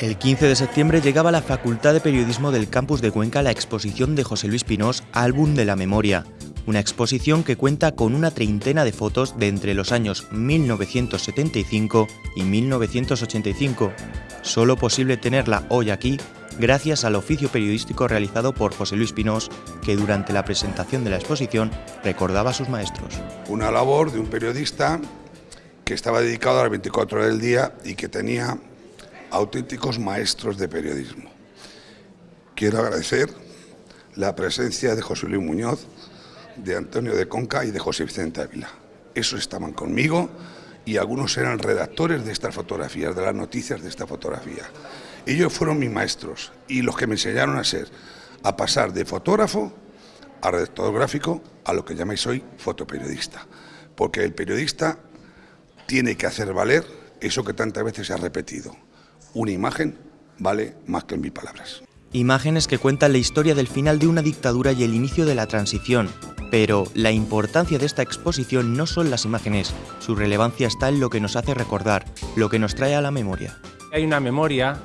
El 15 de septiembre llegaba a la Facultad de Periodismo del campus de Cuenca la exposición de José Luis Pinós, Álbum de la Memoria, una exposición que cuenta con una treintena de fotos de entre los años 1975 y 1985, solo posible tenerla hoy aquí gracias al oficio periodístico realizado por José Luis Pinós, que durante la presentación de la exposición recordaba a sus maestros. Una labor de un periodista que estaba dedicado a las 24 horas del día y que tenía auténticos maestros de periodismo. Quiero agradecer la presencia de José Luis Muñoz, de Antonio de Conca y de José Vicente Ávila. Esos estaban conmigo y algunos eran redactores de estas fotografías, de las noticias de esta fotografía. Ellos fueron mis maestros y los que me enseñaron a ser, a pasar de fotógrafo a redactor gráfico a lo que llamáis hoy fotoperiodista. Porque el periodista tiene que hacer valer eso que tantas veces se ha repetido, una imagen vale más que mil palabras. Imágenes que cuentan la historia del final de una dictadura y el inicio de la transición. Pero la importancia de esta exposición no son las imágenes, su relevancia está en lo que nos hace recordar, lo que nos trae a la memoria. Hay una memoria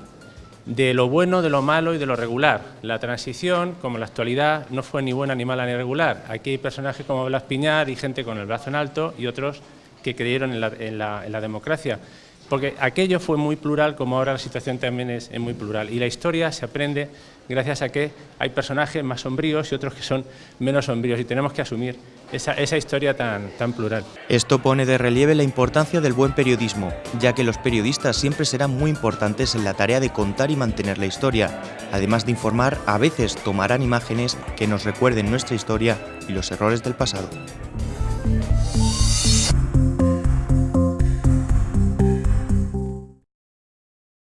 de lo bueno, de lo malo y de lo regular. La transición, como la actualidad, no fue ni buena, ni mala, ni regular. Aquí hay personajes como Blas Piñar y gente con el brazo en alto y otros que creyeron en la, en la democracia porque aquello fue muy plural como ahora la situación también es, muy plural y la historia se aprende gracias a que hay personajes más sombríos y otros que son menos sombríos y tenemos que asumir esa, esa historia tan, tan plural. Esto pone de relieve la importancia del buen periodismo, ya que los periodistas siempre serán muy importantes en la tarea de contar y mantener la historia. Además de informar, a veces tomarán imágenes que nos recuerden nuestra historia y los errores del pasado.